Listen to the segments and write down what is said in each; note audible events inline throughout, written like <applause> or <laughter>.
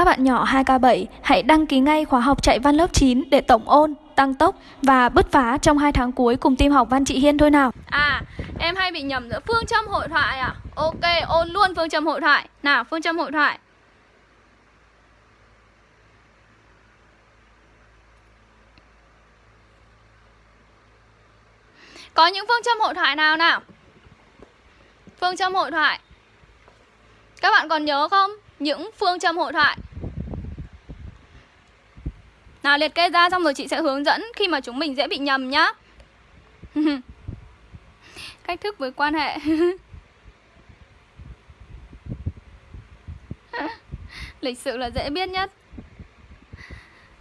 Các bạn nhỏ 2K7 hãy đăng ký ngay khóa học chạy văn lớp 9 để tổng ôn, tăng tốc và bứt phá trong 2 tháng cuối cùng team học văn chị Hiên thôi nào. À, em hay bị nhầm giữa phương châm hội thoại à? Ok, ôn luôn phương châm hội thoại. Nào, phương châm hội thoại. Có những phương châm hội thoại nào nào? Phương châm hội thoại Các bạn còn nhớ không? Những phương châm hội thoại. Nào liệt kê ra xong rồi chị sẽ hướng dẫn khi mà chúng mình dễ bị nhầm nhá. <laughs> Cách thức với quan hệ. <laughs> Lịch sự là dễ biết nhất.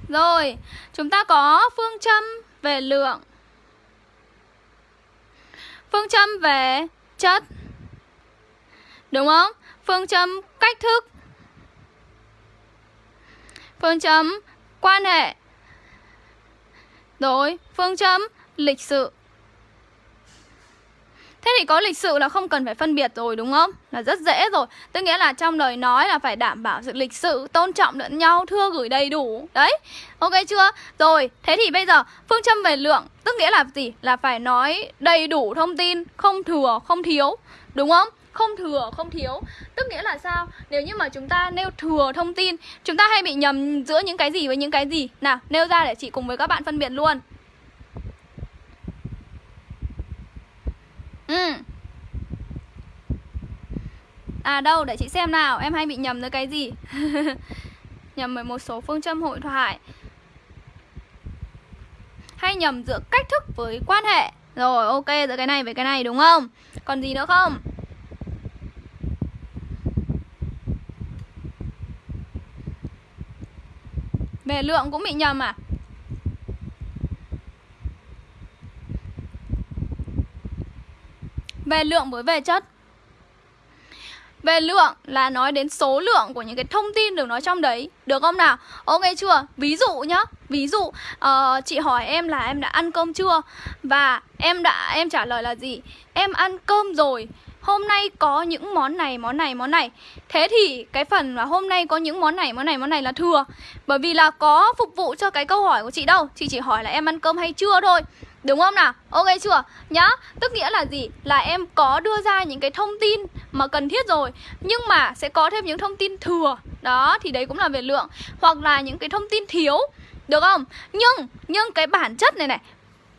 Rồi, chúng ta có phương châm về lượng. Phương châm về chất. Đúng không? Phương châm cách thức. Phương châm quan hệ. Rồi, phương châm lịch sự. Thế thì có lịch sự là không cần phải phân biệt rồi đúng không? Là rất dễ rồi. Tức nghĩa là trong lời nói là phải đảm bảo sự lịch sự Tôn trọng lẫn nhau, thưa gửi đầy đủ. Đấy, ok chưa? Rồi, thế thì bây giờ phương châm về lượng Tức nghĩa là gì? Là phải nói đầy đủ thông tin Không thừa, không thiếu. Đúng không? Không thừa, không thiếu. Tức nghĩa là sao? Nếu như mà chúng ta nêu thừa thông tin, chúng ta hay bị nhầm giữa những cái gì với những cái gì? Nào, nêu ra để chị cùng với các bạn phân biệt luôn. Ừ. À đâu, để chị xem nào. Em hay bị nhầm với cái gì? <laughs> Nhầm với một số phương châm hội thoại. Hay nhầm giữa cách thức với quan hệ. Rồi, ok, giữa cái này với cái này, đúng không? Còn gì nữa không? Về lượng cũng bị nhầm à Về lượng với về chất về lượng là nói đến số lượng của những cái thông tin được nói trong đấy Được không nào? Ok chưa? Ví dụ nhá Ví dụ uh, chị hỏi em là em đã ăn cơm chưa Và em đã em trả lời là gì Em ăn cơm rồi hôm nay có những món này, món này, món này Thế thì cái phần là hôm nay có những món này, món này, món này là thừa Bởi vì là có phục vụ cho cái câu hỏi của chị đâu Chị chỉ hỏi là em ăn cơm hay chưa thôi Đúng không nào? Ok chưa? Nhá Tức nghĩa là gì? Là em có đưa ra những cái thông tin mà cần thiết rồi Nhưng mà sẽ có thêm những thông tin thừa Đó, thì đấy cũng là về lượng Hoặc là những cái thông tin thiếu được không? Nhưng, nhưng cái bản chất này này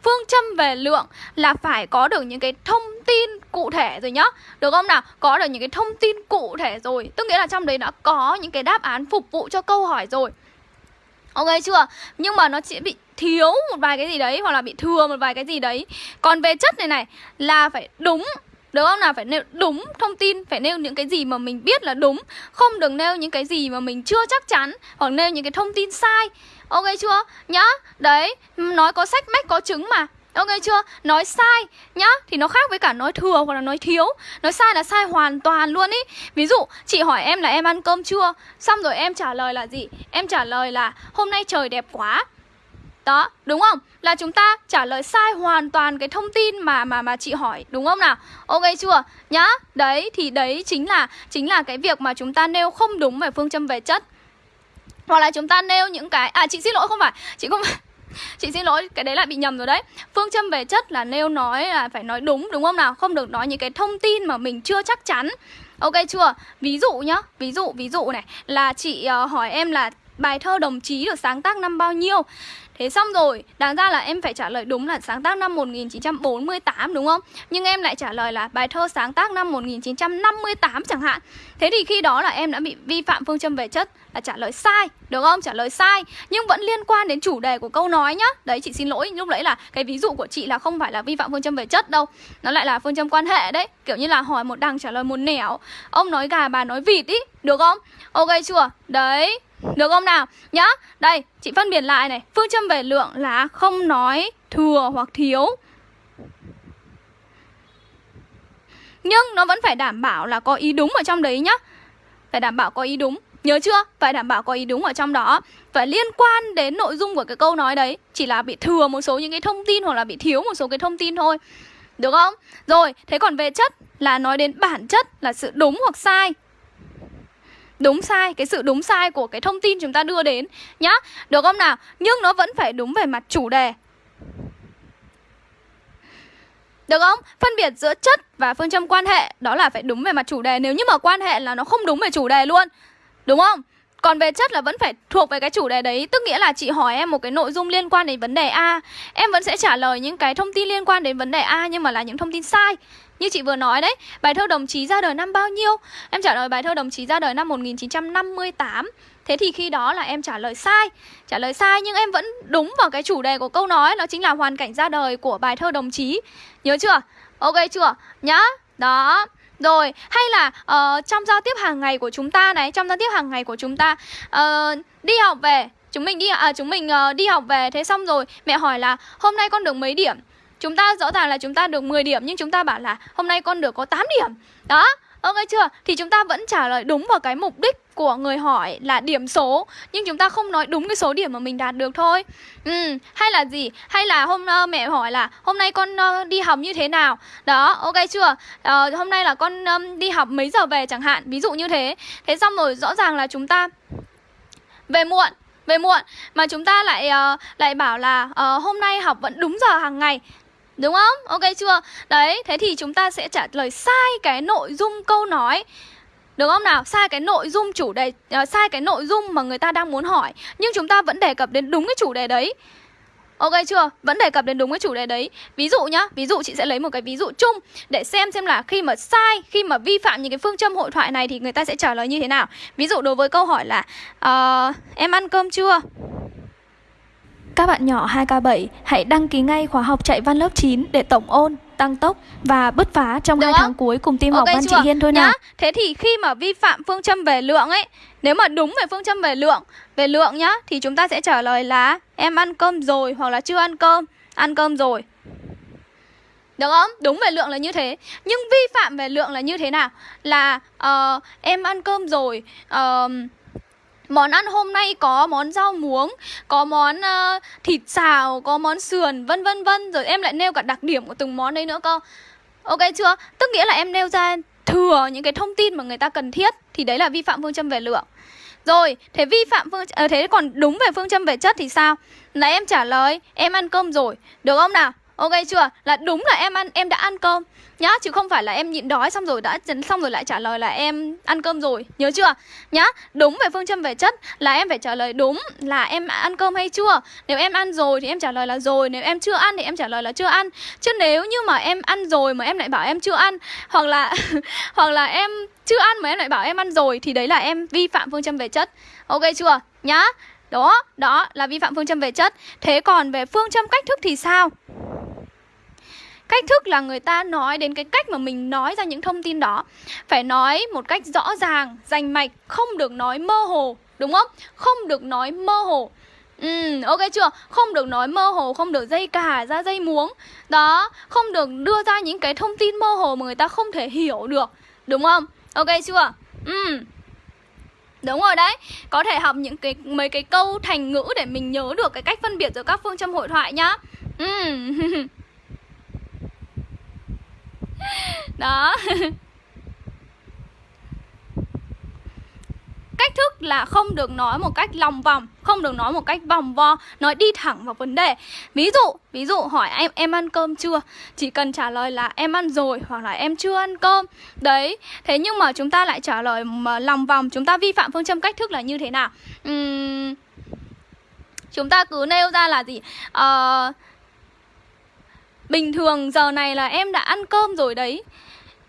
Phương châm về lượng là phải có được những cái thông tin cụ thể rồi nhá Được không nào? Có được những cái thông tin cụ thể rồi Tức nghĩa là trong đấy đã có những cái đáp án phục vụ cho câu hỏi rồi Ok chưa? Nhưng mà nó chỉ bị thiếu một vài cái gì đấy Hoặc là bị thừa một vài cái gì đấy Còn về chất này này là phải đúng được không nào? Phải nêu đúng thông tin, Phải nêu những cái gì mà mình biết là đúng. Không được nêu những cái gì mà mình chưa chắc chắn Hoặc nêu những cái thông tin sai. Ok chưa? Nhá. Đấy, Nói có sách, mách có chứng mà. Ok chưa? Nói sai, nhá. Thì nó khác với cả nói thừa hoặc là nói thiếu. Nói sai là sai hoàn toàn luôn ý. Ví dụ, chị hỏi em là em ăn cơm chưa? Xong rồi em trả lời là gì? Em trả lời là hôm nay trời đẹp quá đó, đúng không? Là chúng ta trả lời sai hoàn toàn cái thông tin mà mà mà chị hỏi, đúng không nào? Ok chưa? Nhá. Đấy thì đấy chính là chính là cái việc mà chúng ta nêu không đúng về phương châm về chất. Hoặc là chúng ta nêu những cái à chị xin lỗi không phải, chị không <laughs> Chị xin lỗi, cái đấy lại bị nhầm rồi đấy Phương châm về chất là nêu nói là phải nói đúng đúng không nào Không được nói những cái thông tin mà mình chưa chắc chắn Ok chưa? Ví dụ nhá, ví dụ ví dụ này Là chị uh, hỏi em là bài thơ đồng chí được sáng tác năm bao nhiêu Thế xong rồi, đáng ra là em phải trả lời đúng là sáng tác năm 1948 đúng không? Nhưng em lại trả lời là bài thơ sáng tác năm 1958 chẳng hạn Thế thì khi đó là em đã bị vi phạm phương châm về chất là trả lời sai, được không? Trả lời sai Nhưng vẫn liên quan đến chủ đề của câu nói nhá Đấy, chị xin lỗi, lúc đấy là cái ví dụ của chị là không phải là vi phạm phương châm về chất đâu Nó lại là phương châm quan hệ đấy Kiểu như là hỏi một đằng trả lời một nẻo Ông nói gà, bà nói vịt ý, được không? Ok chưa? Đấy, được không nào? Nhá, đây, chị phân biệt lại này. Phương châm về lượng là không nói thừa hoặc thiếu. Nhưng nó vẫn phải đảm bảo là có ý đúng ở trong đấy nhá. Phải đảm bảo có ý đúng. Nhớ chưa? Phải đảm bảo có ý đúng ở trong đó. Phải liên quan đến nội dung của cái câu nói đấy. Chỉ là bị thừa một số những cái thông tin Hoặc là bị thiếu một số cái thông tin thôi. Được không? Rồi, thế còn về chất là nói đến bản chất là sự đúng hoặc sai đúng sai, cái sự đúng sai của cái thông tin chúng ta đưa đến nhá được không nào nhưng nó vẫn phải đúng về mặt chủ đề được không? Phân biệt giữa chất và phương châm quan hệ, Đó là phải đúng về mặt chủ đề Nếu như mà quan hệ là nó không đúng về chủ đề luôn, Đúng không? Còn về chất là vẫn phải thuộc về cái chủ đề đấy. Tức nghĩa là chị hỏi em một cái nội dung liên quan đến vấn đề A. Em vẫn sẽ trả lời những cái thông tin liên quan đến vấn đề A Nhưng mà là những thông tin sai. Như chị vừa nói đấy, bài thơ đồng chí ra đời năm bao nhiêu? Em trả lời bài thơ đồng chí ra đời năm 1958 Thế thì khi đó là em trả lời sai Trả lời sai nhưng em vẫn đúng vào cái chủ đề của câu nói Đó chính là hoàn cảnh ra đời của bài thơ đồng chí. Nhớ chưa? Ok chưa? Nhá. Đó rồi, hay là uh, trong giao tiếp hàng ngày của chúng ta này, trong giao tiếp hàng ngày của chúng ta uh, đi học về, chúng mình đi à chúng mình uh, đi học về thế xong rồi mẹ hỏi là hôm nay con được mấy điểm? Chúng ta rõ ràng là chúng ta được 10 điểm nhưng chúng ta bảo là hôm nay con được có 8 điểm. Đó, ok chưa? Thì chúng ta vẫn trả lời đúng vào cái mục đích của người hỏi là điểm số nhưng chúng ta không nói đúng cái số điểm mà mình đạt được thôi. Ừ, hay là gì? Hay là hôm uh, mẹ hỏi là hôm nay con uh, đi học như thế nào? Đó, ok chưa? Uh, hôm nay là con um, đi học mấy giờ về chẳng hạn, ví dụ như thế. Thế xong rồi rõ ràng là chúng ta về muộn về muộn mà chúng ta lại uh, lại bảo là uh, hôm nay học vẫn đúng giờ hàng ngày Đúng không? Ok chưa? Đấy, thế thì chúng ta sẽ trả lời sai cái nội dung câu nói được không nào? Sai cái nội dung chủ đề uh, sai cái nội dung mà người ta đang muốn hỏi, nhưng chúng ta vẫn đề cập đến đúng cái chủ đề đấy. Ok chưa? Vẫn đề cập đến đúng cái chủ đề đấy Ví dụ nhá, ví dụ chị sẽ lấy một cái ví dụ chung Để xem xem là khi mà sai, khi mà vi phạm những cái phương châm hội thoại này Thì người ta sẽ trả lời như thế nào Ví dụ đối với câu hỏi là uh, Em ăn cơm chưa? Các bạn nhỏ 2K7 hãy đăng ký ngay khóa học chạy văn lớp 9 để tổng ôn, tăng tốc và bứt phá trong Được 2 không? tháng cuối cùng team Ok học văn chị Hiên thôi Nhá. nào. Thế thì khi mà vi phạm phương châm về lượng ấy Nếu mà đúng về phương châm về lượng Về lượng nhá Thì chúng ta sẽ trả lời là Em ăn cơm rồi hoặc là chưa ăn cơm Ăn cơm rồi được không? Đúng về lượng là như thế Nhưng vi phạm về lượng là như thế nào? Là uh, em ăn cơm rồi uh, Món ăn hôm nay có món rau muống, có món uh, thịt xào, có món sườn, vân vân vân Rồi em lại nêu cả đặc điểm của từng món đấy nữa cơ Ok chưa? Tức nghĩa là em nêu ra thừa những cái thông tin mà người ta cần thiết Thì đấy là vi phạm phương châm về lượng Rồi, thế vi phạm phương à, thế còn đúng về phương châm về chất thì sao? Là em trả lời em ăn cơm rồi, được không nào? Ok chưa? Là đúng là em ăn em đã ăn cơm nhá, chứ không phải là em nhịn đói xong rồi đã xong rồi lại trả lời là em ăn cơm rồi, nhớ chưa? Nhá, đúng về phương châm về chất là em phải trả lời đúng là em ăn cơm hay chưa. Nếu em ăn rồi thì em trả lời là rồi, nếu em chưa ăn thì em trả lời là chưa ăn. Chứ nếu như mà em ăn rồi mà em lại bảo em chưa ăn hoặc là <laughs> hoặc là em chưa ăn mà em lại bảo em ăn rồi thì đấy là em vi phạm phương châm về chất. Ok chưa? Nhá. Đó, đó là vi phạm phương châm về chất. Thế còn về phương châm cách thức thì sao? Cách thức là người ta nói đến cái cách mà mình nói ra những thông tin đó Phải nói một cách rõ ràng, rành mạch, không được nói mơ hồ Đúng không? Không được nói mơ hồ Ừ, ok chưa? Không được nói mơ hồ, không được dây cả ra dây muống Đó, không được đưa ra những cái thông tin mơ hồ mà người ta không thể hiểu được Đúng không? Ok chưa? Ừ Đúng rồi đấy Có thể học những cái mấy cái câu thành ngữ để mình nhớ được cái cách phân biệt giữa các phương châm hội thoại nhá Ừ <laughs> <laughs> Đó. Cách thức là không được nói một cách lòng vòng Không được nói một cách vòng vo Nói đi thẳng vào vấn đề. Ví dụ, ví dụ hỏi em em ăn cơm chưa? Chỉ cần trả lời là em ăn rồi Hoặc là em chưa ăn cơm. Đấy, thế nhưng mà chúng ta lại trả lời mà lòng vòng Chúng ta vi phạm phương châm cách thức là như thế nào? Uhm, Chúng ta cứ nêu ra là gì? Uh, Bình thường giờ này là em đã ăn cơm rồi đấy.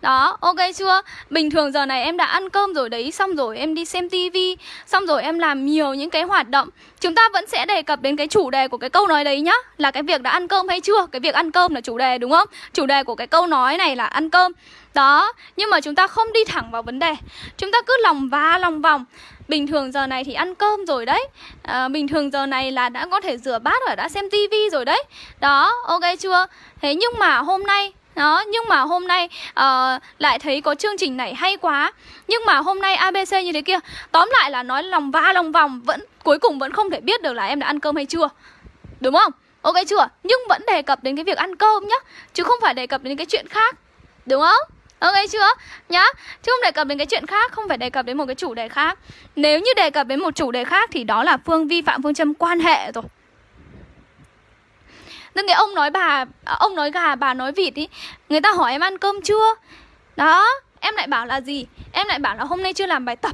Đó, ok chưa? Bình thường giờ này em đã ăn cơm rồi đấy Xong rồi em đi xem tivi Xong rồi em làm nhiều những cái hoạt động. Chúng ta vẫn sẽ đề cập đến cái chủ đề của cái câu nói đấy nhá. Là cái việc đã ăn cơm hay chưa? Cái việc ăn cơm là chủ đề đúng không? Chủ đề của cái câu nói này là ăn cơm. Đó, nhưng mà chúng ta không đi thẳng vào vấn đề Chúng ta cứ lòng va lòng vòng Bình thường giờ này thì ăn cơm rồi đấy à, Bình thường giờ này là đã có thể rửa bát và đã xem tivi rồi đấy Đó, ok chưa? Thế nhưng mà hôm nay đó, nhưng mà hôm nay uh, lại thấy có chương trình này hay quá Nhưng mà hôm nay ABC như thế kia Tóm lại là nói lòng va lòng vòng vẫn Cuối cùng vẫn không thể biết được là em đã ăn cơm hay chưa Đúng không? Ok chưa? Nhưng vẫn đề cập đến cái việc ăn cơm nhá Chứ không phải đề cập đến cái chuyện khác Đúng không? Ok chưa? Nhá Chứ không đề cập đến cái chuyện khác Không phải đề cập đến một cái chủ đề khác. Nếu như đề cập đến một chủ đề khác Thì đó là phương vi phạm phương châm quan hệ rồi. Nên cái ông nói bà à, Ông nói gà bà nói vịt ý Người ta hỏi em ăn cơm chưa? Đó Em lại bảo là gì? Em lại bảo là hôm nay chưa làm bài tập.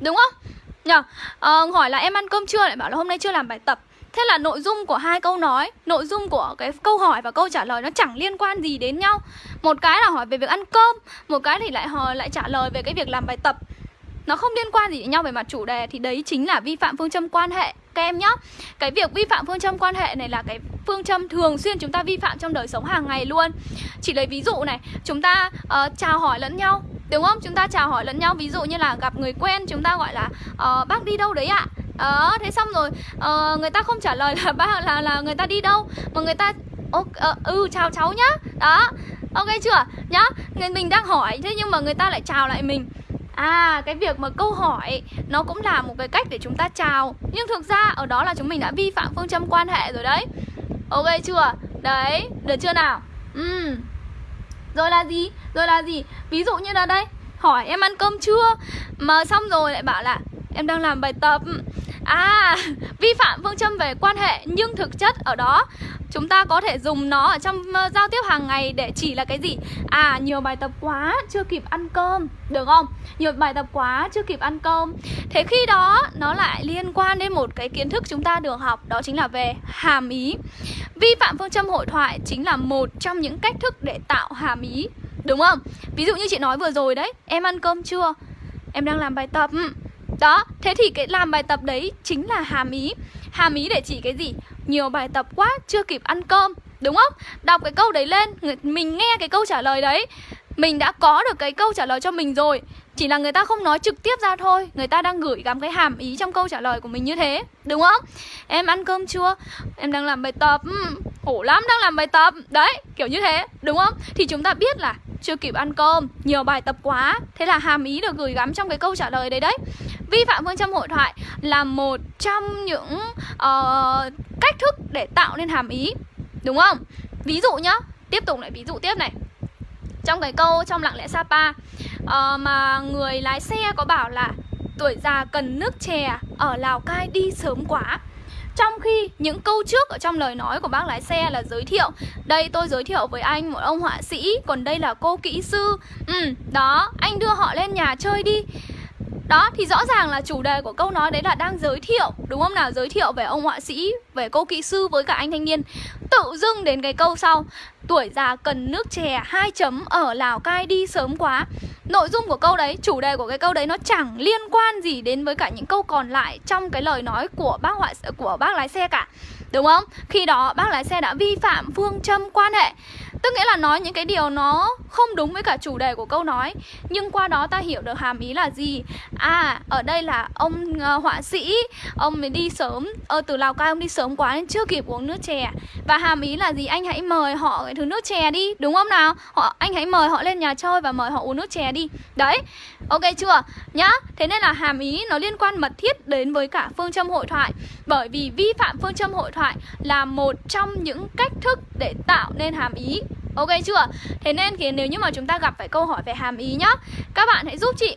Đúng không? Nhờ à, Hỏi là em ăn cơm chưa? Lại bảo là hôm nay chưa làm bài tập. Thế là nội dung của hai câu nói, Nội dung của cái câu hỏi và câu trả lời Nó chẳng liên quan gì đến nhau. Một cái là hỏi về việc ăn cơm, Một cái thì lại hỏi, lại trả lời về cái việc làm bài tập. Nó không liên quan gì đến nhau về mặt chủ đề Thì đấy chính là vi phạm phương châm quan hệ Các em nhá Cái việc vi phạm phương châm quan hệ này là cái phương châm thường xuyên chúng ta vi phạm trong đời sống hàng ngày luôn Chỉ lấy ví dụ này Chúng ta uh, chào hỏi lẫn nhau Đúng không? Chúng ta chào hỏi lẫn nhau Ví dụ như là gặp người quen Chúng ta gọi là uh, Bác đi đâu đấy ạ? Ờ, thế xong rồi uh, Người ta không trả lời là <laughs> bác là, là người ta đi đâu Mà người ta uh, Ừ chào cháu nhá Đó Ok chưa? Nhá người Mình đang hỏi Thế nhưng mà người ta lại chào lại mình À cái việc mà câu hỏi Nó cũng là một cái cách để chúng ta chào Nhưng thực ra ở đó là chúng mình đã vi phạm phương châm quan hệ rồi đấy Ok chưa? Đấy, được chưa nào? Ừ Rồi là gì? Rồi là gì? Ví dụ như là đây Hỏi em ăn cơm chưa? Mà xong rồi lại bảo là Em đang làm bài tập À, vi phạm phương châm về quan hệ Nhưng thực chất ở đó Chúng ta có thể dùng nó ở trong ờ, giao tiếp hàng ngày để chỉ là cái gì? À, nhiều bài tập quá, chưa kịp ăn cơm Được không? Nhiều bài tập quá, chưa kịp ăn cơm Thế khi đó, nó lại liên quan đến một cái kiến thức chúng ta được học Đó chính là về hàm ý Vi phạm phương châm hội thoại chính là một trong những cách thức để tạo hàm ý Đúng không? Ví dụ như chị nói vừa rồi đấy Em ăn cơm chưa? Em đang làm bài tập ừ. Đó, thế thì cái làm bài tập đấy chính là hàm ý Hàm ý để chỉ cái gì? Nhiều bài tập quá, chưa kịp ăn cơm Đúng không? Đọc cái câu đấy lên Mình nghe cái câu trả lời đấy Mình đã có được cái câu trả lời cho mình rồi Chỉ là người ta không nói trực tiếp ra thôi Người ta đang gửi gắm cái hàm ý trong câu trả lời của mình như thế Đúng không? Em ăn cơm chưa? Em đang làm bài tập ừ, Khổ lắm đang làm bài tập Đấy, kiểu như thế Đúng không? Thì chúng ta biết là chưa kịp ăn cơm Nhiều bài tập quá Thế là hàm ý được gửi gắm trong cái câu trả lời đấy đấy Vi phạm phương châm hội thoại là một trong những uh, cách thức để tạo nên hàm ý Đúng không? Ví dụ nhá Tiếp tục lại ví dụ tiếp này. Trong cái câu trong lặng lẽ Sapa uh, Mà người lái xe có bảo là Tuổi già cần nước chè Ở Lào Cai đi sớm quá. Trong khi những câu trước ở trong lời nói của bác lái xe là giới thiệu Đây tôi giới thiệu với anh một ông họa sĩ Còn đây là cô kỹ sư. Ừ, đó, anh đưa họ lên nhà chơi đi đó thì rõ ràng là chủ đề của câu nói đấy là đang giới thiệu Đúng không nào? Giới thiệu về ông họa sĩ Về cô kỹ sư với cả anh thanh niên Tự dưng đến cái câu sau Tuổi già cần nước chè hai chấm ở Lào Cai đi sớm quá Nội dung của câu đấy, chủ đề của cái câu đấy nó chẳng liên quan gì đến với cả những câu còn lại trong cái lời nói của bác họa của bác lái xe cả. Đúng không? Khi đó bác lái xe đã vi phạm phương châm quan hệ Tức nghĩa là nói những cái điều nó không đúng với cả chủ đề của câu nói Nhưng qua đó ta hiểu được hàm ý là gì À, ở đây là ông uh, họa sĩ Ông mới đi sớm ờ, Từ Lào Cai ông đi sớm quá nên chưa kịp uống nước chè Và hàm ý là gì? Anh hãy mời họ cái thứ nước chè đi Đúng không nào? Họ Anh hãy mời họ lên nhà chơi và mời họ uống nước chè đi Đấy, ok chưa? Nhá, thế nên là hàm ý nó liên quan mật thiết đến với cả phương châm hội thoại Bởi vì vi phạm phương châm hội thoại là một trong những cách thức để tạo nên hàm ý Ok chưa? Thế nên thì nếu như mà chúng ta gặp phải câu hỏi về hàm ý nhá, Các bạn hãy giúp chị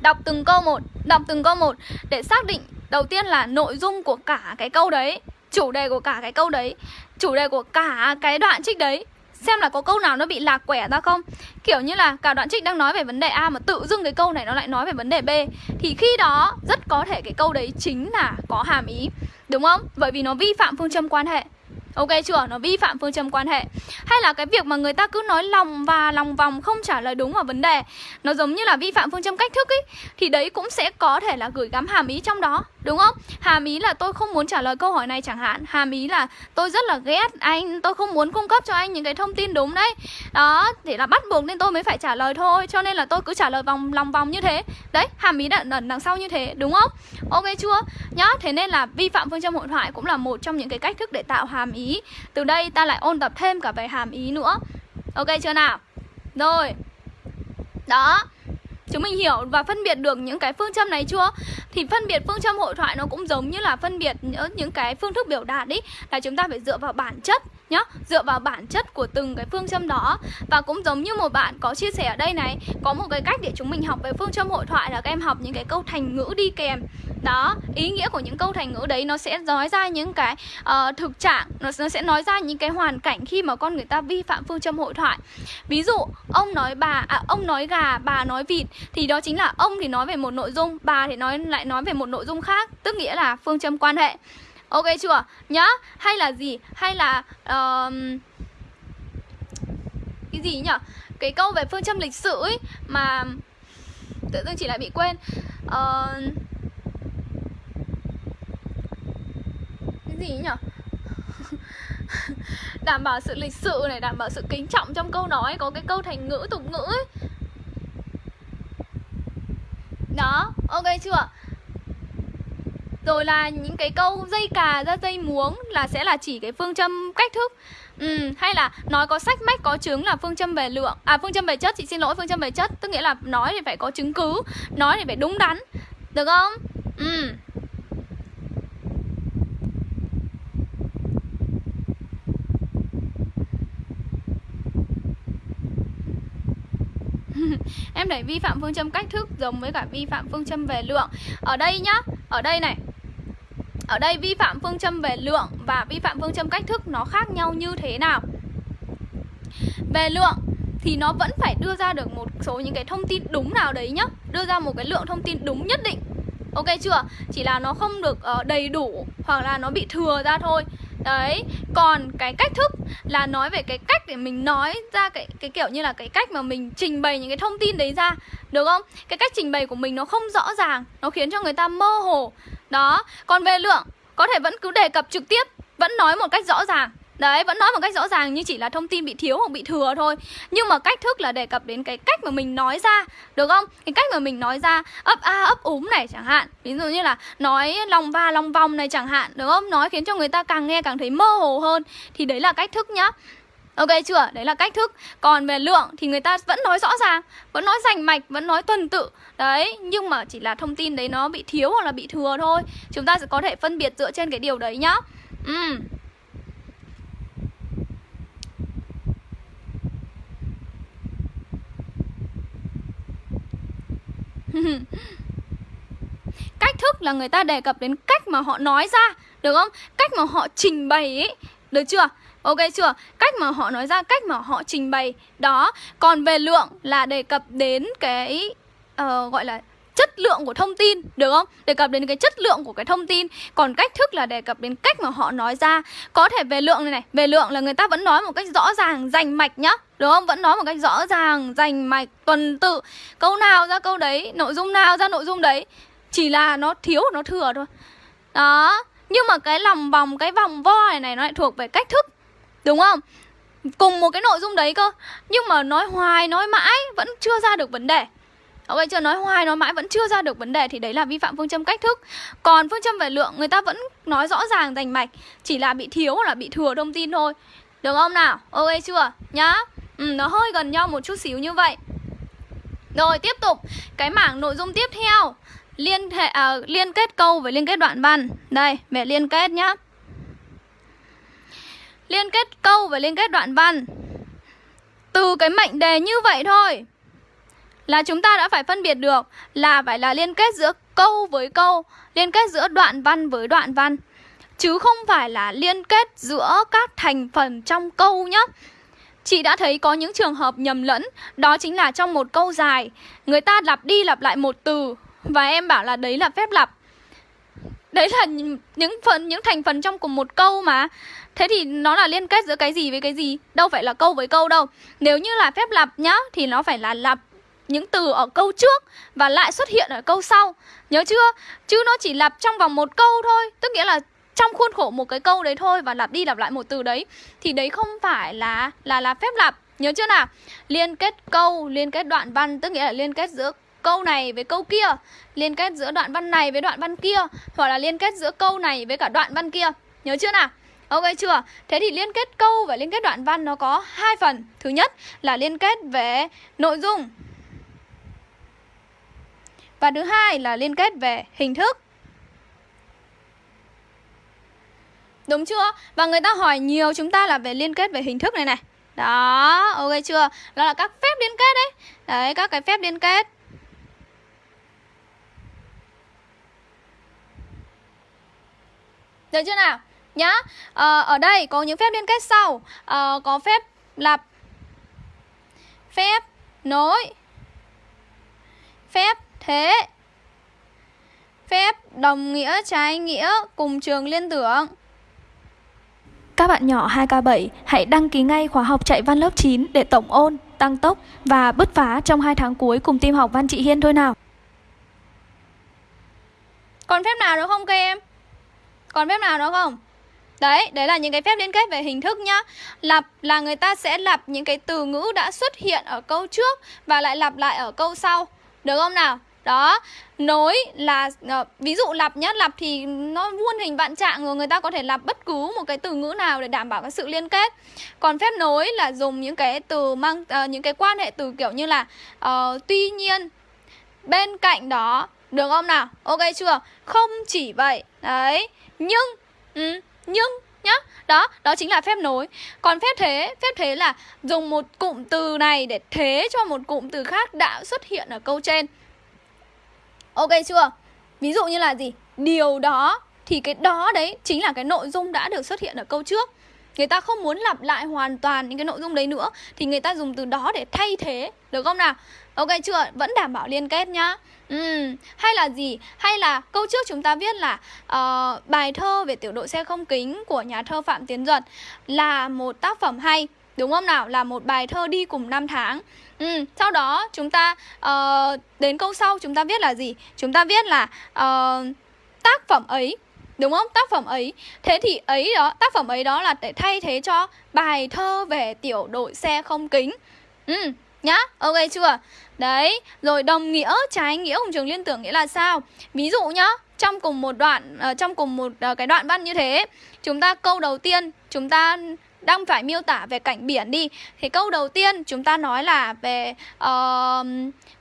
Đọc từng câu một, Đọc từng câu một Để xác định Đầu tiên là nội dung của cả cái câu đấy, Chủ đề của cả cái câu đấy, Chủ đề của cả cái đoạn trích đấy, Xem là có câu nào nó bị lạc quẻ ra không Kiểu như là cả đoạn trích đang nói về vấn đề A Mà tự dưng cái câu này nó lại nói về vấn đề B, Thì khi đó rất có thể cái câu đấy chính là có hàm ý, Đúng không? Bởi vì nó vi phạm phương châm quan hệ Ok chưa? Nó vi phạm phương châm quan hệ Hay là cái việc mà người ta cứ nói lòng và lòng vòng không trả lời đúng vào vấn đề, Nó giống như là vi phạm phương châm cách thức ấy Thì đấy cũng sẽ có thể là gửi gắm hàm ý trong đó Đúng không? Hàm ý là tôi không muốn trả lời câu hỏi này chẳng hạn Hàm ý là tôi rất là ghét anh Tôi không muốn cung cấp cho anh những cái thông tin đúng đấy Đó, để là bắt buộc nên tôi mới phải trả lời thôi Cho nên là tôi cứ trả lời vòng lòng vòng như thế Đấy, hàm ý đằng, đằng, đằng sau như thế, đúng không? Ok chưa? Nhá, thế nên là vi phạm phương châm hội thoại cũng là một trong những cái cách thức để tạo hàm ý Từ đây ta lại ôn tập thêm cả về hàm ý nữa Ok chưa nào? Rồi Đó Chúng mình hiểu và phân biệt được những cái phương châm này chưa? Thì phân biệt phương châm hội thoại nó cũng giống như là phân biệt những cái phương thức biểu đạt ý, Là chúng ta phải dựa vào bản chất nhá, dựa vào bản chất của từng cái phương châm đó và cũng giống như một bạn có chia sẻ ở đây này, có một cái cách để chúng mình học về phương châm hội thoại là các em học những cái câu thành ngữ đi kèm đó ý nghĩa của những câu thành ngữ đấy nó sẽ nói ra những cái uh, thực trạng nó, nó sẽ nói ra những cái hoàn cảnh khi mà con người ta vi phạm phương châm hội thoại. Ví dụ ông nói bà à, ông nói gà bà nói vịt thì đó chính là ông thì nói về một nội dung bà thì nói lại nói về một nội dung khác tức nghĩa là phương châm quan hệ. Ok chưa? Nhá hay là gì? Hay là uh, cái gì nhỉ? Cái câu về phương châm lịch sử ấy mà tự dưng chỉ lại bị quên. Uh, gì nhở <laughs> đảm bảo sự lịch sự này đảm bảo sự kính trọng trong câu nói có cái câu thành ngữ tục ngữ ấy. Đó ok chưa? Rồi là những cái câu dây cà ra dây muống là sẽ là chỉ cái phương châm cách thức. Ừ, hay là nói có sách mách có chứng là phương châm về lượng À phương châm về chất, chị xin lỗi phương châm về chất Tức nghĩa là nói thì phải có chứng cứ Nói thì phải đúng đắn Được không? Ừ. em để vi phạm phương châm cách thức giống với cả vi phạm phương châm về lượng. Ở đây nhá ở đây này. Ở đây vi phạm phương châm về lượng và vi phạm phương châm cách thức nó khác nhau như thế nào? Về lượng thì nó vẫn phải đưa ra được một số những cái thông tin đúng nào đấy nhá. Đưa ra một cái lượng thông tin đúng nhất định. Ok chưa? Chỉ là nó không được uh, đầy đủ hoặc là nó bị thừa ra thôi đấy, còn cái cách thức là nói về cái cách để mình nói ra cái cái kiểu như là cái cách mà mình trình bày những cái thông tin đấy ra, được không? Cái cách trình bày của mình nó không rõ ràng, nó khiến cho người ta mơ hồ. Đó, còn về lượng, có thể vẫn cứ đề cập trực tiếp, vẫn nói một cách rõ ràng. Đấy, vẫn nói một cách rõ ràng như chỉ là thông tin bị thiếu hoặc bị thừa thôi. Nhưng mà cách thức là đề cập đến cái cách mà mình nói ra Được không? Cái cách mà mình nói ra ấp a ấp úng này chẳng hạn. Ví dụ như là nói lòng va lòng vòng này chẳng hạn Được không? Nói khiến cho người ta càng nghe càng thấy mơ hồ hơn. Thì đấy là cách thức nhá. Ok chưa? Đấy là cách thức. Còn về lượng thì người ta vẫn nói rõ ràng Vẫn nói rành mạch, vẫn nói tuần tự. Đấy, nhưng mà chỉ là thông tin đấy nó bị thiếu hoặc là bị thừa thôi. Chúng ta sẽ có thể phân biệt dựa trên cái điều đấy nhá. Ừ <laughs> cách thức là người ta đề cập đến cách mà họ nói ra được không? Cách mà họ trình bày ấy được chưa? Ok chưa? Cách mà họ nói ra cách mà họ trình bày. Đó còn về lượng là đề cập đến cái uh, gọi là chất lượng của thông tin được không? Đề cập đến cái chất lượng của cái thông tin. Còn cách thức là đề cập đến cách mà họ nói ra. Có thể về lượng này này về lượng là người ta vẫn nói một cách rõ ràng rành mạch nhá được không vẫn nói một cách rõ ràng rành mạch tuần tự câu nào ra câu đấy nội dung nào ra nội dung đấy chỉ là nó thiếu nó thừa thôi đó nhưng mà cái lòng vòng cái vòng vo này này nó lại thuộc về cách thức đúng không cùng một cái nội dung đấy cơ nhưng mà nói hoài nói mãi vẫn chưa ra được vấn đề Ok chưa nói hoài nói mãi vẫn chưa ra được vấn đề thì đấy là vi phạm phương châm cách thức. Còn phương châm về lượng người ta vẫn nói rõ ràng rành mạch, chỉ là bị thiếu hoặc là bị thừa thông tin thôi. Được không nào? Ok chưa? Nhá. Ừ, nó hơi gần nhau một chút xíu như vậy. Rồi tiếp tục cái mảng nội dung tiếp theo liên hệ à, liên kết câu với liên kết đoạn văn. Đây, về liên kết nhá. Liên kết câu với liên kết đoạn văn. Từ cái mệnh đề như vậy thôi là chúng ta đã phải phân biệt được là phải là liên kết giữa câu với câu, liên kết giữa đoạn văn với đoạn văn chứ không phải là liên kết giữa các thành phần trong câu nhé. Chị đã thấy có những trường hợp nhầm lẫn, đó chính là trong một câu dài, người ta lặp đi lặp lại một từ và em bảo là đấy là phép lặp. Đấy là những phần những thành phần trong cùng một câu mà. Thế thì nó là liên kết giữa cái gì với cái gì? Đâu phải là câu với câu đâu. Nếu như là phép lặp nhá thì nó phải là lặp những từ ở câu trước và lại xuất hiện ở câu sau Nhớ chưa? Chứ nó chỉ lặp trong vòng một câu thôi Tức nghĩa là trong khuôn khổ một cái câu đấy thôi và lặp đi lặp lại một từ đấy, thì đấy không phải là là là phép lặp nhớ chưa nào liên kết câu, liên kết đoạn văn, tức nghĩa là liên kết giữa câu này với câu kia, liên kết giữa đoạn văn này với đoạn văn kia, hoặc là liên kết giữa câu này với cả đoạn văn kia nhớ chưa nào Ok chưa? Thế thì liên kết câu và liên kết đoạn văn nó có hai phần. Thứ nhất là liên kết về nội dung và thứ hai là liên kết về hình thức. Đúng chưa? Và người ta hỏi nhiều chúng ta là về liên kết về hình thức này này Đó, ok chưa? Đó là các phép liên kết đấy Đấy, các cái phép liên kết Được chưa nào? Nhá à, Ở đây có những phép liên kết sau à, Có phép lặp Phép nối Phép thế Phép đồng nghĩa trái nghĩa cùng trường liên tưởng các bạn nhỏ 2K7 hãy đăng ký ngay khóa học chạy văn lớp 9 để tổng ôn, tăng tốc và bứt phá trong 2 tháng cuối cùng team học văn chị Hiên thôi nào. Còn phép nào nữa không các em? Còn phép nào nữa không? Đấy, đấy là những cái phép liên kết về hình thức nhá Lặp là người ta sẽ lặp những cái từ ngữ đã xuất hiện ở câu trước Và lại lặp lại ở câu sau Được không nào? Đó, nối là uh, ví dụ lặp nhá, lặp thì nó muôn hình vạn trạng rồi người ta có thể lặp bất cứ một cái từ ngữ nào để đảm bảo cái sự liên kết. Còn phép nối là dùng những cái từ mang uh, những cái quan hệ từ kiểu như là uh, tuy nhiên bên cạnh đó được không nào? Ok chưa? Không chỉ vậy. Đấy. Nhưng ừ, nhưng nhá đó đó chính là phép nối còn phép thế phép thế là dùng một cụm từ này để thế cho một cụm từ khác đã xuất hiện ở câu trên ok chưa? Ví dụ như là gì? Điều đó thì cái đó đấy chính là cái nội dung đã được xuất hiện ở câu trước. Người ta không muốn lặp lại hoàn toàn những cái nội dung đấy nữa thì người ta dùng từ đó để thay thế được không nào? Ok chưa? Vẫn đảm bảo liên kết nhá. Ừ, hay là gì? Hay là câu trước chúng ta viết là uh, bài thơ về tiểu đội xe không kính của nhà thơ Phạm Tiến Duật là một tác phẩm hay Đúng không nào? Là một bài thơ đi cùng năm tháng ừ, Sau đó chúng ta uh, đến câu sau chúng ta viết là gì? Chúng ta viết là uh, tác phẩm ấy Đúng không? Tác phẩm ấy Thế thì ấy đó, tác phẩm ấy đó là để thay thế cho bài thơ về tiểu đội xe không kính Ừ, nhá, ok chưa? Đấy, rồi đồng nghĩa trái nghĩa cùng trường liên tưởng nghĩa là sao? Ví dụ nhá, trong cùng một đoạn uh, trong cùng một uh, cái đoạn văn như thế, chúng ta câu đầu tiên chúng ta đang phải miêu tả về cảnh biển đi. Thì câu đầu tiên chúng ta nói là về uh,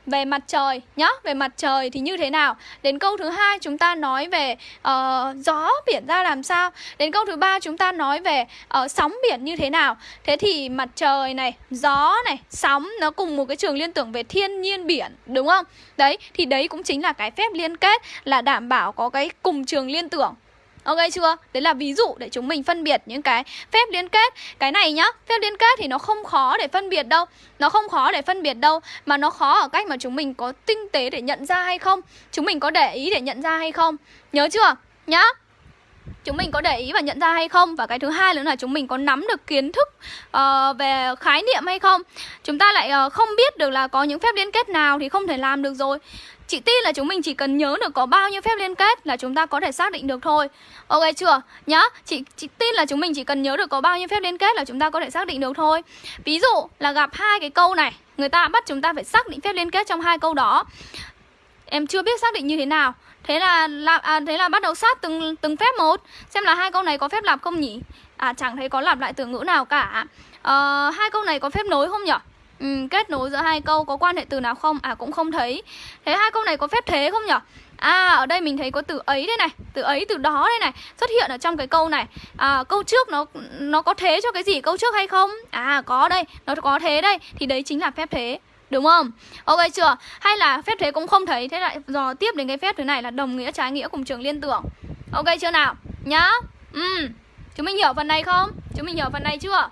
về mặt trời nhá về mặt trời thì như thế nào? Đến câu thứ hai chúng ta nói về uh, gió biển ra làm sao? Đến câu thứ ba chúng ta nói về uh, sóng biển như thế nào? Thế thì mặt trời này gió này sóng nó cùng một cái trường liên tưởng về thiên nhiên biển đúng không? Đấy thì đấy cũng chính là cái phép liên kết là đảm bảo có cái cùng trường liên tưởng. Ok chưa? Đấy là ví dụ để chúng mình phân biệt những cái phép liên kết. Cái này nhá, phép liên kết thì nó không khó để phân biệt đâu. Nó không khó để phân biệt đâu Mà nó khó ở cách mà chúng mình có tinh tế để nhận ra hay không? Chúng mình có để ý để nhận ra hay không? Nhớ chưa? Nhá. Chúng mình có để ý và nhận ra hay không? Và cái thứ hai nữa là chúng mình có nắm được kiến thức uh, về khái niệm hay không? Chúng ta lại uh, không biết được là có những phép liên kết nào thì không thể làm được rồi. Chị tin là chúng mình chỉ cần nhớ được có bao nhiêu phép liên kết là chúng ta có thể xác định được thôi Ok chưa? Nhá, chị, chị tin là chúng mình chỉ cần nhớ được có bao nhiêu phép liên kết là chúng ta có thể xác định được thôi Ví dụ là gặp hai cái câu này Người ta bắt chúng ta phải xác định phép liên kết trong hai câu đó Em chưa biết xác định như thế nào Thế là là à, thế là bắt đầu sát từng từng phép một Xem là hai câu này có phép lặp không nhỉ? À chẳng thấy có lặp lại từ ngữ nào cả à, Hai câu này có phép nối không nhỉ? Ừ, kết nối giữa hai câu có quan hệ từ nào không à cũng không thấy thế hai câu này có phép thế không nhở? À ở đây mình thấy có từ ấy đây này Từ ấy từ đó đây này Xuất hiện ở trong cái câu này à, Câu trước nó nó có thế cho cái gì câu trước hay không À có đây Nó có thế đây Thì đấy chính là phép thế Đúng không? Ok chưa? Hay là phép thế cũng không thấy Thế lại dò tiếp đến cái phép thứ này là đồng nghĩa trái nghĩa cùng trường liên tưởng Ok chưa nào? Nhá Ừ Chúng mình hiểu phần này không? Chúng mình hiểu phần này chưa?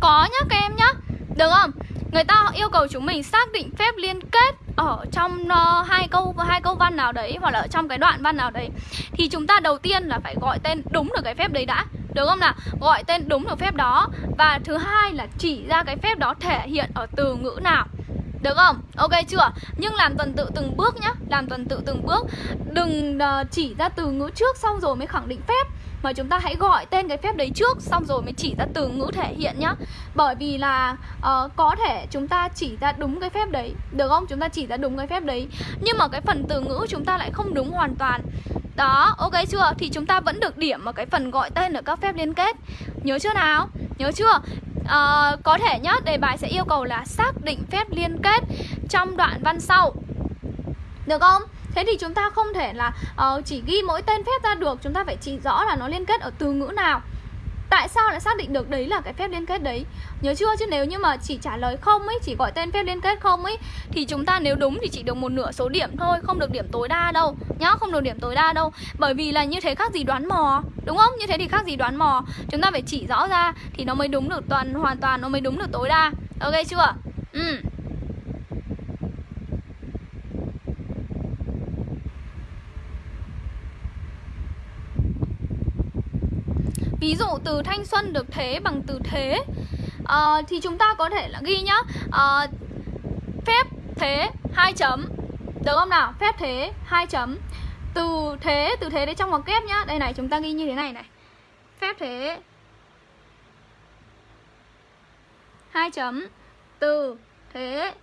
Có nhá các em nhá. Được không? Người ta yêu cầu chúng mình xác định phép liên kết ở trong uh, hai câu hai câu văn nào đấy hoặc là ở trong cái đoạn văn nào đấy. Thì chúng ta đầu tiên là phải gọi tên đúng được cái phép đấy đã. Được không nào? Gọi tên đúng được phép đó. Và thứ hai là chỉ ra cái phép đó thể hiện ở từ ngữ nào được không? Ok chưa? Nhưng làm tuần tự từng bước nhá. Làm tuần tự từng bước. Đừng ờ, chỉ ra từ ngữ trước xong rồi mới khẳng định phép. Mà chúng ta hãy gọi tên cái phép đấy trước xong rồi mới chỉ ra từ ngữ thể hiện nhá. Bởi vì là uh, có thể chúng ta chỉ ra đúng cái phép đấy. Được không? Chúng ta chỉ ra đúng cái phép đấy. Nhưng mà cái phần từ ngữ chúng ta lại không đúng hoàn toàn đó ok chưa? Thì chúng ta vẫn được điểm ở cái phần gọi tên ở các phép liên kết. Nhớ chưa nào? Nhớ chưa? Uh, có thể nhá đề bài sẽ yêu cầu là xác định phép liên kết trong đoạn văn sau. Được không? Thế thì chúng ta không thể là uh, chỉ ghi mỗi tên phép ra được. Chúng ta phải chỉ rõ là nó liên kết ở từ ngữ nào tại sao lại xác định được đấy là cái phép liên kết đấy? Nhớ chưa? Chứ nếu như mà chỉ trả lời không ấy, chỉ gọi tên phép liên kết không ấy, thì chúng ta nếu đúng thì chỉ được một nửa số điểm thôi, không được điểm tối đa đâu, nhá, không được điểm tối đa đâu. Bởi vì là như thế khác gì đoán mò, đúng không? Như thế thì khác gì đoán mò. Chúng ta phải chỉ rõ ra thì nó mới đúng được toàn, hoàn toàn nó mới đúng được tối đa. Ok chưa? Ừ. Ví dụ từ thanh xuân được thế bằng từ thế. Uh, Thì chúng ta có thể là ghi nhá. Uh, Phép thế hai chấm. Được không nào? Phép thế hai chấm. Từ thế, từ thế đấy trong ngoặc kép nhá. Đây này, chúng ta ghi như thế này này. Phép thế hai chấm. Từ thế.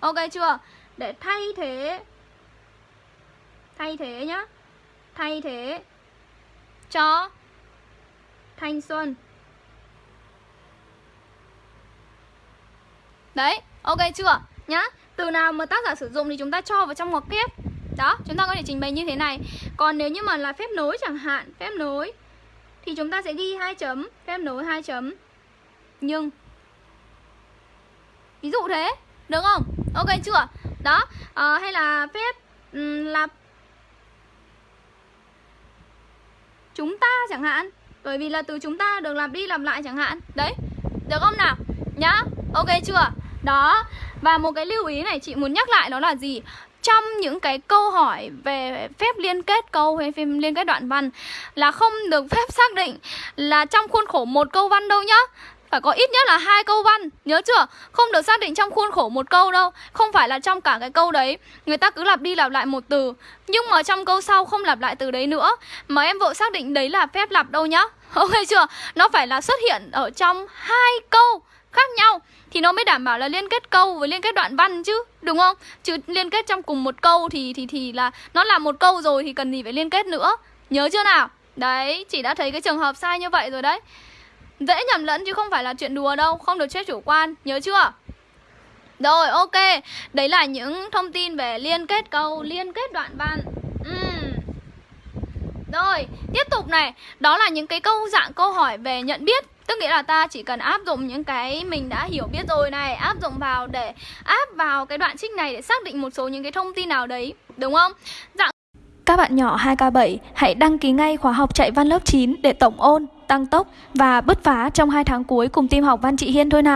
Ok chưa? Để thay thế Thay thế nhá. Thay thế cho thanh xuân Đấy, ok chưa? Nhá Từ nào mà tác giả sử dụng thì chúng ta cho vào trong ngoặc kép Đó, chúng ta có thể trình bày như thế này Còn nếu như mà là phép nối chẳng hạn Phép nối Thì chúng ta sẽ ghi hai chấm Phép nối hai chấm Nhưng Ví dụ thế, được không? Ok chưa? Đó, à, hay là phép um, là chúng ta chẳng hạn. Bởi vì là từ chúng ta được làm đi làm lại chẳng hạn. Đấy, được không nào? Nhá, ok chưa? Đó, và một cái lưu ý này chị muốn nhắc lại đó là gì? Trong những cái câu hỏi về phép liên kết câu hay phép liên kết đoạn văn là không được phép xác định là trong khuôn khổ một câu văn đâu nhá phải có ít nhất là hai câu văn, nhớ chưa? Không được xác định trong khuôn khổ một câu đâu, không phải là trong cả cái câu đấy. Người ta cứ lặp đi lặp lại một từ, nhưng mà trong câu sau không lặp lại từ đấy nữa. Mà em vội xác định đấy là phép lặp đâu nhá. <laughs> Ok chưa? Nó phải là xuất hiện ở trong hai câu khác nhau, thì nó mới đảm bảo là liên kết câu với liên kết đoạn văn chứ, đúng không? Chứ liên kết trong cùng một câu thì thì thì là nó là một câu rồi thì cần gì phải liên kết nữa. Nhớ chưa nào? Đấy chị đã thấy cái trường hợp sai như vậy rồi đấy. Dễ nhầm lẫn chứ không phải là chuyện đùa đâu Không được chết chủ quan, nhớ chưa? Rồi, ok Đấy là những thông tin về liên kết câu Liên kết đoạn văn uhm. Rồi, tiếp tục này Đó là những cái câu dạng câu hỏi về nhận biết Tức nghĩa là ta chỉ cần áp dụng những cái mình đã hiểu biết rồi này Áp dụng vào để áp vào cái đoạn trích này Để xác định một số những cái thông tin nào đấy Đúng không? Dạng các bạn nhỏ 2K7 hãy đăng ký ngay khóa học chạy văn lớp 9 để tổng ôn tăng tốc và bứt phá trong hai tháng cuối cùng team học Văn trị Hiên thôi nào.